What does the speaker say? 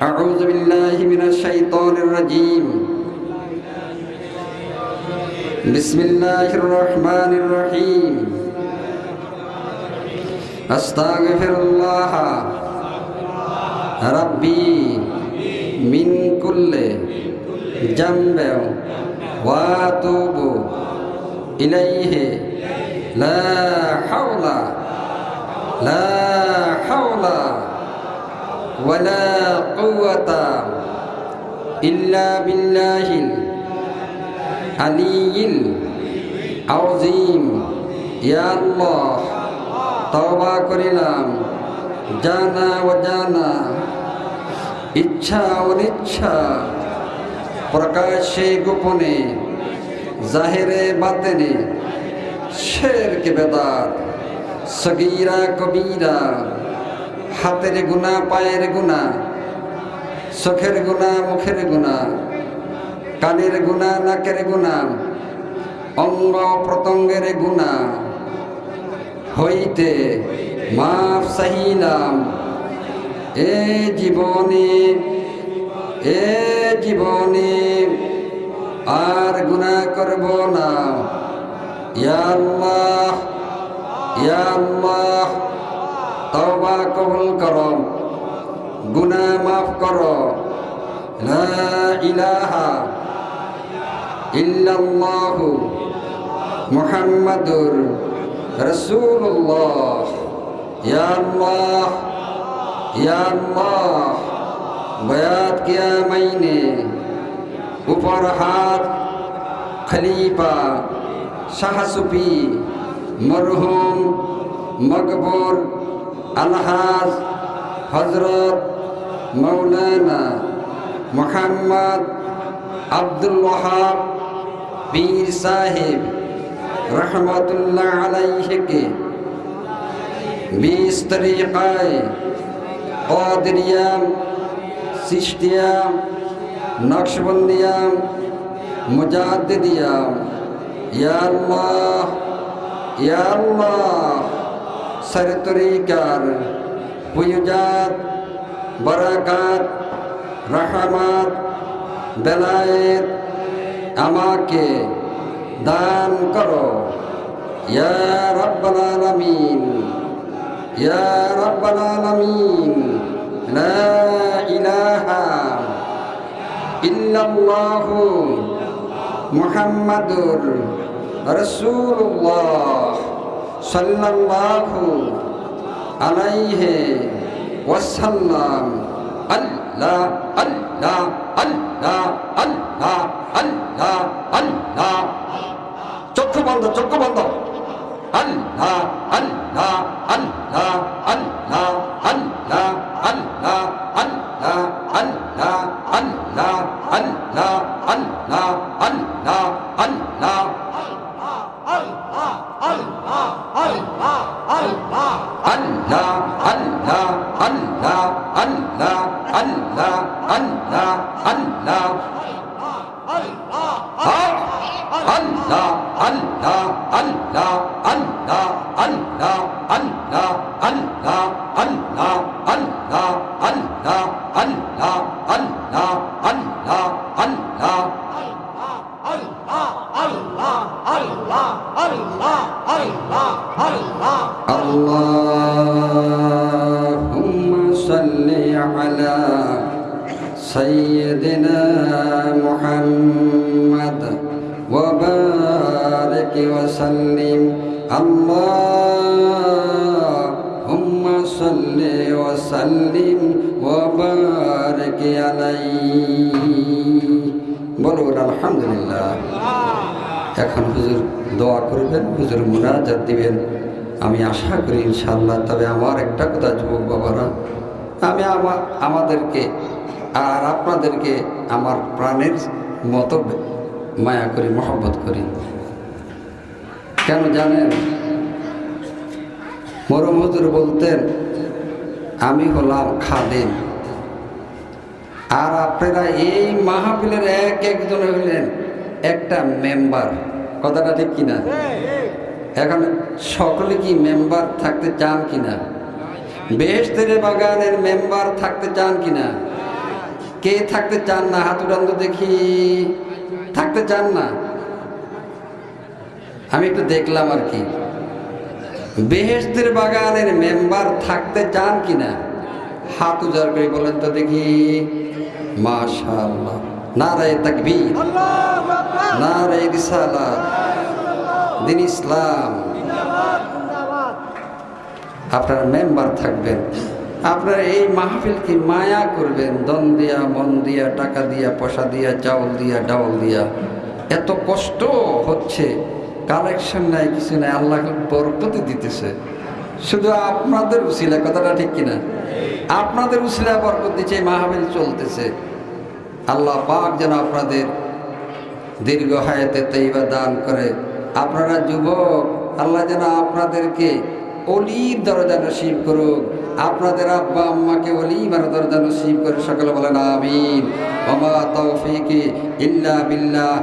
أعوذ بالله من الشيطان الرجيم. بسم الله الرحمن الرحيم. أستغفر الله. ربي من كل جنب وأتوب إليه. لا حول لا حول ولا কুওয়াতা ইল্লা বিল্লাহিল আলিয়িল আযীম। ইয়া আল্লাহ, তওবা করিলাম। জানা অজানা, ইচ্ছা অনিচ্ছা প্রকাশ্যে গোপনে, জাহেরে বাতেনে, শেরকে বেদাত, সগিরা কবিরা, হাতের গুণা পায়ের গুণা চোখের গুণা, মুখের গুণা, কানের গুণা, নাকের গুণা, অঙ্গ প্রত্যঙ্গের গুণা। হইতে মাফ চাহিলাম। এ জীবনে এ জীবনে আর গুণা করব না। ইয়া আল্লাহ ইয়া আল্লাহ, তওবা কবুল করো। গুনাহ মাফ করো। ইলাহা ইল্লাল্লাহু মুহাম্মাদুর রাসূলুল্লাহ। ইয়া আল্লাহ, ইয়া বয়াত কিয়া মাইনে উপর হাত খলিফা, শাহসুফি, মরহুম মকবুর আলহাজ হজরত মৌলানা মোহাম্মদ আব্দুল ওহাব পীর সাহেব রহমতুল্লাহ আলাইহকে বিশ তরিকায় কদরিয়াম সিস্টিয়াম নকশবন্দিয়াম, মুজাদ্দিদিয়াম। ইয়া আল্লাহ ইয়া আল্লাহ, সরতরিকার, পুয়ুজাত বরাকাত, রহমত বেলায়েত আমাকে দান করো। ইয়া রব্বাল আলামিন, ইয়া রব্বাল আলামিন, লা ইলাহা ইল্লাল্লাহু মুহাম্মাদুর রাসূলুল্লাহ সাল্লাল্লাহু আলাইহি ওয়াসাল্লাম আল্লাহ আল্লাহ আল্লাহ আল্লাহ আল্লাহ আল্লাহ চক্ষু বন্ধ চক্ষু বন্ধ আল্লাহ আল্লাহ আল্লাহ আল্লাহ আল্লাহ আল্লাহ আল্লাহ আল্লাহ আল্লাহ আল্লাহ আল্লাহ আল্লাহ আল্লাহ আল্লাহ আল্লাহ আল্লাহ আল্লাহ আল্লাহ আল্লাহ আল্লাহ আল্লাহ আল্লাহ আল্লাহ আল্লাহ আল্লাহ আল্লাহ আল্লাহ আল্লাহ আল্লাহ আল্লাহ আল্লাহ আল্লাহ আল্লাহ اللهم صل على سيدنا محمد وبارك وسلم اللهم صل وسلم وبارك عليه বলুন আলহামদুলিল্লাহ এখন হুজুর দোয়া করবেন হুজুর মুনাজাত দিবেন আমি আশা করি ইনশাল্লাহ তবে আমার একটা কথা যুবক বাবারা, আমি আমার আমাদেরকে আর আপনাদেরকে আমার প্রাণের মতো মায়া করি, মহব্বত করি। কেন জানেন? মরম বলতেন, আমি হলাম খাদেম। আর আপনারা এই মাহফিলের এক একজন হইলেন একটা মেম্বার। কথাটা ঠিক কিনা? এখন সকলে কি মেম্বার থাকতে চান কিনা? বেহেস্তের বাগানের মেম্বার থাকতে চান কিনা? কে থাকতে চান না? হাত উড়ান দেখি। থাকতে চান না? আমি একটু দেখলাম আর কি। বেহেস্তের বাগানের মেম্বার থাকতে চান কিনা? হাত উজাড় করে বলেন তো দেখি। মাশাআল্লাহ। নারায় তাকবীর। নারায় রিসালাত। দিন ইসলাম। আপনার মেম্বার থাকবেন। আপনার এই মাহফিলকে মায়া করবেন? দন দিয়া, মন দিয়া, টাকা দিয়া, পয়সা দিয়া, চাউল দিয়া, ডাউল দিয়া। এত কষ্ট হচ্ছে। কালেকশন নাই, কিছু নাই। আল্লাহ বরকতি দিতেছে। শুধু আপনাদের উসিলা, কথাটা ঠিক কিনা? আপনাদের উসিলা বরকত দিচ্ছে মাহফিল চলতেছে। আল্লাহ পাক যেন আপনাদের দীর্ঘ হায়াতে তৈবা দান করে। আপনারা যুবক, আল্লাহ যেন আপনাদেরকে অলির দরজা নসিব করুক। আপনাদের আব্বা আম্মাকে অলিমার দরজা নসিব করে সকলে বলেন, আমিন। বাবা তৌফিকি ইল্লা বিল্লাহ।